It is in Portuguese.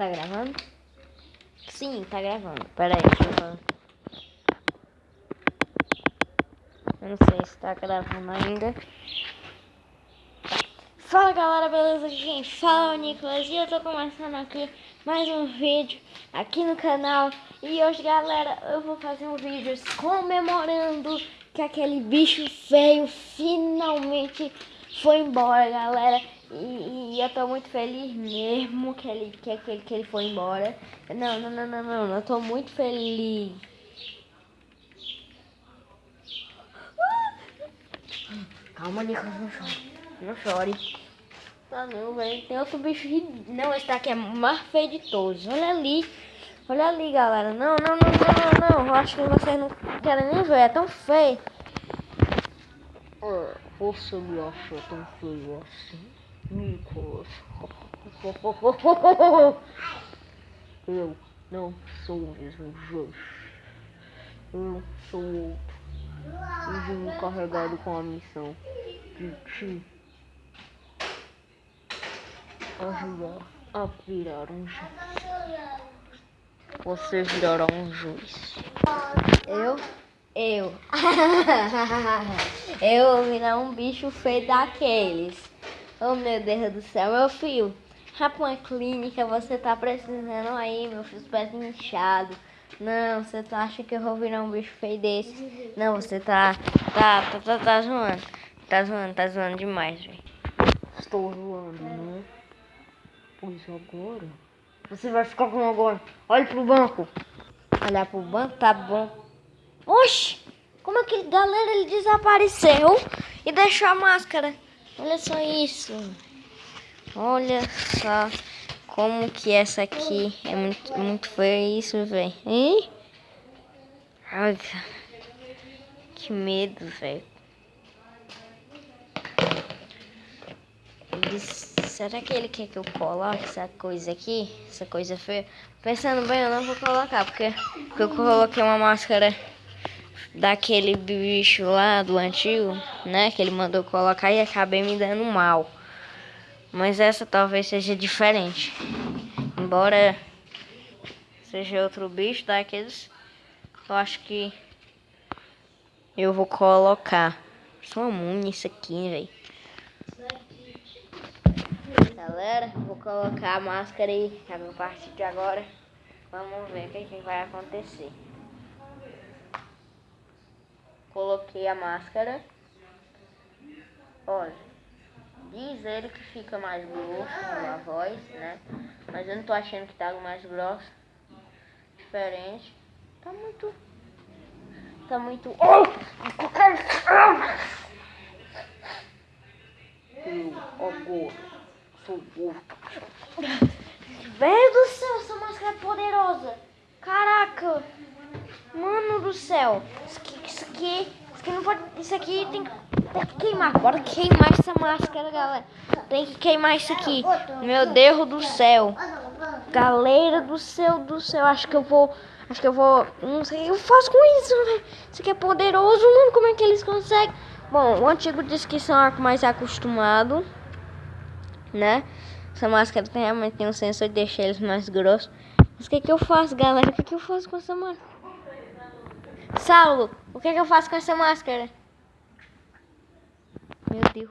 Tá gravando? Sim, tá gravando. Pera aí, deixa eu. Eu não sei se tá gravando ainda. Fala galera, beleza? Quem fala o Nicolas e eu tô começando aqui mais um vídeo aqui no canal. E hoje, galera, eu vou fazer um vídeo comemorando que aquele bicho feio finalmente foi embora, galera. E, e, eu tô muito feliz mesmo que ele, que, que, que ele foi embora. Não, não, não, não, não, eu tô muito feliz. Calma, Nicolas, não chore. Não chore. Ah não, velho. Tem outro bicho. Não, esse daqui é mais feio de todos. Olha ali. Olha ali, galera. Não, não, não, não, não. Eu acho que vocês não querem nem ver. É tão feio. Você me achou tão feio assim? Nicolas. Eu não sou o mesmo Josh. Eu sou outro. Vim carregado com a missão de te ajudar a virar um juiz. Você virará um juiz. Eu? Eu. eu virar um bicho feio daqueles. Oh meu Deus do céu, meu filho. Rapa uma clínica, você tá precisando aí, meu filho, os pés inchados. Não, você tá, acha que eu vou virar um bicho feio desse? Não, você tá. Tá, tá, tá, tá zoando. Tá zoando, tá zoando demais, velho. Estou zoando, né? Pois agora. Você vai ficar com agora. Olha pro banco. Olhar pro banco, tá bom. Oxi! Como é que galera ele desapareceu e deixou a máscara? Olha só isso. Olha só como que essa aqui é muito, muito feia isso, velho. Ai, cara. Que medo, velho. Será que ele quer que eu coloque essa coisa aqui? Essa coisa feia? Pensando bem, eu não vou colocar, porque, porque eu coloquei uma máscara daquele bicho lá do antigo, né? Que ele mandou colocar e acabei me dando mal. Mas essa talvez seja diferente. Embora seja outro bicho daqueles, eu acho que eu vou colocar. Só uma isso aqui, velho. Galera, vou colocar a máscara aí a partir de agora. Vamos ver o que, que vai acontecer. Coloquei a máscara. Olha, diz ele que fica mais grosso a voz, né? Mas eu não tô achando que tá mais grosso. Diferente. Tá muito... Tá muito... Oh! Eu agora sou gordo. Velho do céu, essa máscara é poderosa. Caraca. Mano do céu. Isso aqui, isso aqui, não pode. Isso aqui tem, tem que queimar. Bora queimar essa máscara, galera. Tem que queimar isso aqui. Meu Deus do céu. Galera do céu do céu. Acho que eu vou. Acho que eu vou. Não sei o que eu faço com isso, velho. Isso aqui é poderoso, mano. Como é que eles conseguem? Bom, o antigo disse que são mais acostumado. Né? Essa máscara tem, realmente tem um sensor de deixar eles mais grossos. Mas o que, que eu faço, galera? O que, que eu faço com essa máscara? Saulo, o que, que eu faço com essa máscara? Meu Deus